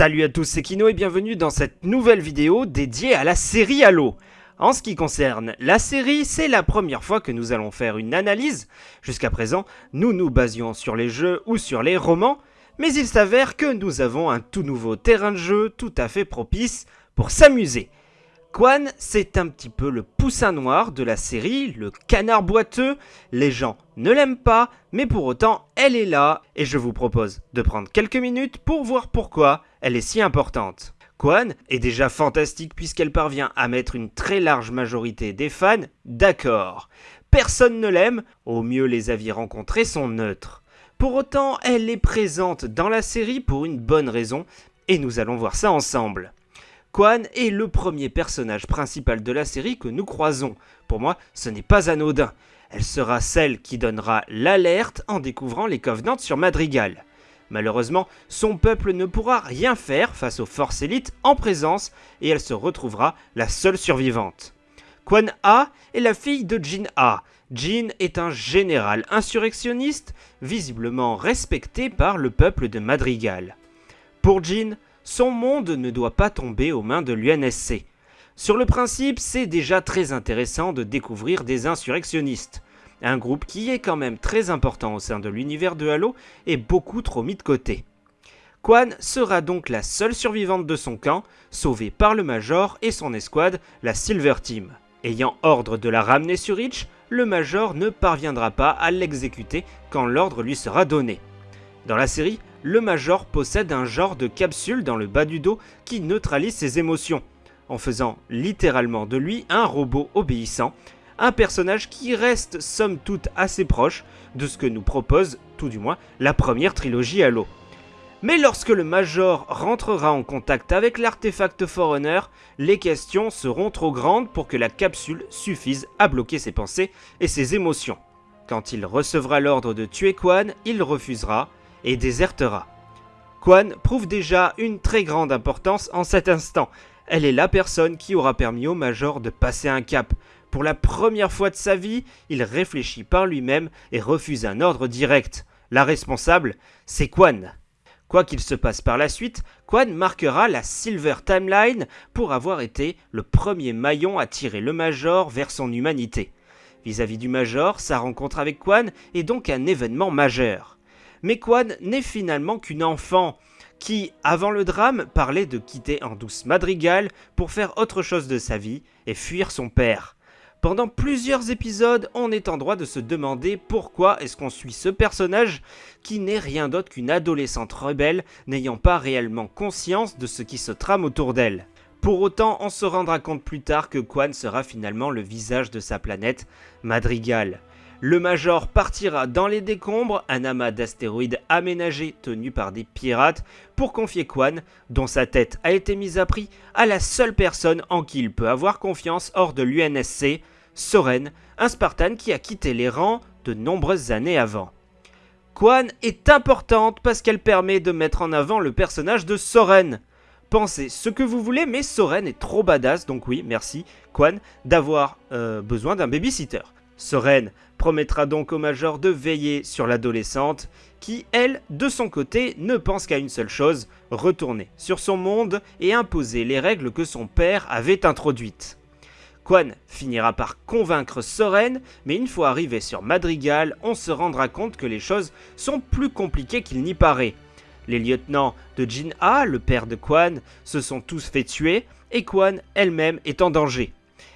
Salut à tous, c'est Kino et bienvenue dans cette nouvelle vidéo dédiée à la série Halo. En ce qui concerne la série, c'est la première fois que nous allons faire une analyse. Jusqu'à présent, nous nous basions sur les jeux ou sur les romans, mais il s'avère que nous avons un tout nouveau terrain de jeu tout à fait propice pour s'amuser. Quan, c'est un petit peu le poussin noir de la série, le canard boiteux. Les gens ne l'aiment pas, mais pour autant, elle est là, et je vous propose de prendre quelques minutes pour voir pourquoi elle est si importante. Quan est déjà fantastique puisqu'elle parvient à mettre une très large majorité des fans d'accord. Personne ne l'aime, au mieux les avis rencontrés sont neutres. Pour autant, elle est présente dans la série pour une bonne raison, et nous allons voir ça ensemble. Quan est le premier personnage principal de la série que nous croisons. Pour moi, ce n'est pas anodin. Elle sera celle qui donnera l'alerte en découvrant les Covenants sur Madrigal. Malheureusement, son peuple ne pourra rien faire face aux forces élites en présence et elle se retrouvera la seule survivante. Quan A est la fille de Jin A. Jin est un général insurrectionniste visiblement respecté par le peuple de Madrigal. Pour Jin, son monde ne doit pas tomber aux mains de l'UNSC. Sur le principe, c'est déjà très intéressant de découvrir des insurrectionnistes, un groupe qui est quand même très important au sein de l'univers de Halo et beaucoup trop mis de côté. Quan sera donc la seule survivante de son camp, sauvée par le Major et son escouade, la Silver Team. Ayant ordre de la ramener sur Reach, le Major ne parviendra pas à l'exécuter quand l'ordre lui sera donné. Dans la série, le Major possède un genre de capsule dans le bas du dos qui neutralise ses émotions, en faisant littéralement de lui un robot obéissant, un personnage qui reste somme toute assez proche de ce que nous propose, tout du moins, la première trilogie Halo. Mais lorsque le Major rentrera en contact avec l'artefact Forerunner, les questions seront trop grandes pour que la capsule suffise à bloquer ses pensées et ses émotions. Quand il recevra l'ordre de tuer Quan, il refusera, et désertera. Quan prouve déjà une très grande importance en cet instant. Elle est la personne qui aura permis au Major de passer un cap. Pour la première fois de sa vie, il réfléchit par lui-même et refuse un ordre direct. La responsable, c'est Quan. Quoi qu'il se passe par la suite, Quan marquera la Silver Timeline pour avoir été le premier maillon à tirer le Major vers son humanité. Vis-à-vis -vis du Major, sa rencontre avec Quan est donc un événement majeur mais Quan n'est finalement qu'une enfant qui, avant le drame, parlait de quitter en douce Madrigal pour faire autre chose de sa vie et fuir son père. Pendant plusieurs épisodes, on est en droit de se demander pourquoi est-ce qu'on suit ce personnage qui n'est rien d'autre qu'une adolescente rebelle n'ayant pas réellement conscience de ce qui se trame autour d'elle. Pour autant, on se rendra compte plus tard que Quan sera finalement le visage de sa planète, Madrigal. Le Major partira dans les décombres, un amas d'astéroïdes aménagés tenus par des pirates, pour confier Quan, dont sa tête a été mise à prix, à la seule personne en qui il peut avoir confiance hors de l'UNSC, Soren, un Spartan qui a quitté les rangs de nombreuses années avant. Quan est importante parce qu'elle permet de mettre en avant le personnage de Soren. Pensez ce que vous voulez, mais Soren est trop badass, donc oui, merci, Quan, d'avoir euh, besoin d'un babysitter. Soren promettra donc au Major de veiller sur l'adolescente, qui, elle, de son côté, ne pense qu'à une seule chose, retourner sur son monde et imposer les règles que son père avait introduites. Quan finira par convaincre Soren, mais une fois arrivé sur Madrigal, on se rendra compte que les choses sont plus compliquées qu'il n'y paraît. Les lieutenants de Jin A, le père de Quan, se sont tous fait tuer, et Quan elle-même est en danger.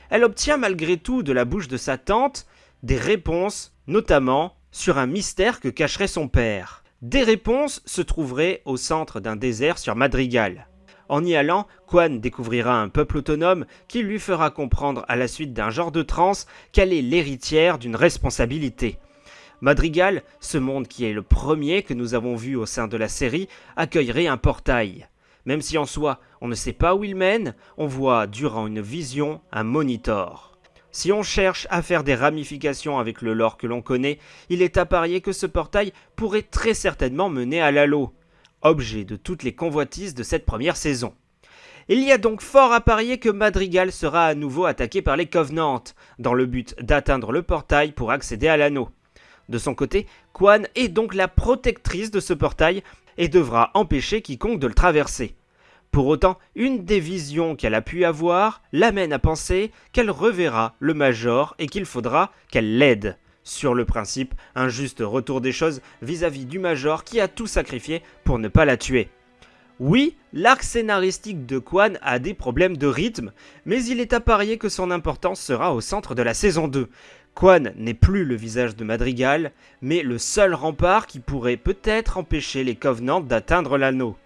Elle obtient malgré tout de la bouche de sa tante des réponses, notamment sur un mystère que cacherait son père. Des réponses se trouveraient au centre d'un désert sur Madrigal. En y allant, Quan découvrira un peuple autonome qui lui fera comprendre à la suite d'un genre de transe qu'elle est l'héritière d'une responsabilité. Madrigal, ce monde qui est le premier que nous avons vu au sein de la série, accueillerait un portail. Même si en soi on ne sait pas où il mène, on voit durant une vision un monitor. Si on cherche à faire des ramifications avec le lore que l'on connaît, il est à parier que ce portail pourrait très certainement mener à l'Halo, objet de toutes les convoitises de cette première saison. Il y a donc fort à parier que Madrigal sera à nouveau attaqué par les Covenants, dans le but d'atteindre le portail pour accéder à l'anneau. De son côté, Quan est donc la protectrice de ce portail et devra empêcher quiconque de le traverser. Pour autant, une des visions qu'elle a pu avoir l'amène à penser qu'elle reverra le Major et qu'il faudra qu'elle l'aide. Sur le principe, un juste retour des choses vis-à-vis du Major qui a tout sacrifié pour ne pas la tuer. Oui, l'arc scénaristique de Quan a des problèmes de rythme, mais il est à parier que son importance sera au centre de la saison 2. Quan n'est plus le visage de Madrigal, mais le seul rempart qui pourrait peut-être empêcher les Covenants d'atteindre l'anneau.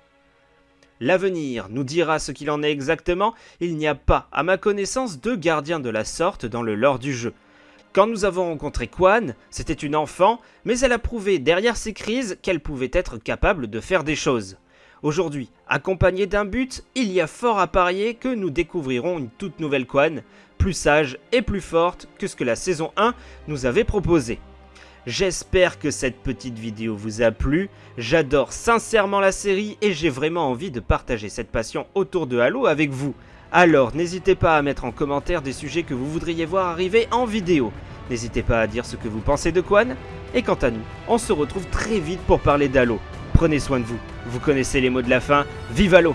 L'avenir nous dira ce qu'il en est exactement, il n'y a pas, à ma connaissance, de gardiens de la sorte dans le lore du jeu. Quand nous avons rencontré Quan, c'était une enfant, mais elle a prouvé derrière ses crises qu'elle pouvait être capable de faire des choses. Aujourd'hui, accompagnée d'un but, il y a fort à parier que nous découvrirons une toute nouvelle Quan, plus sage et plus forte que ce que la saison 1 nous avait proposé. J'espère que cette petite vidéo vous a plu, j'adore sincèrement la série et j'ai vraiment envie de partager cette passion autour de Halo avec vous. Alors n'hésitez pas à mettre en commentaire des sujets que vous voudriez voir arriver en vidéo. N'hésitez pas à dire ce que vous pensez de Quan, et quant à nous, on se retrouve très vite pour parler d'Halo. Prenez soin de vous. Vous connaissez les mots de la fin. Vive Halo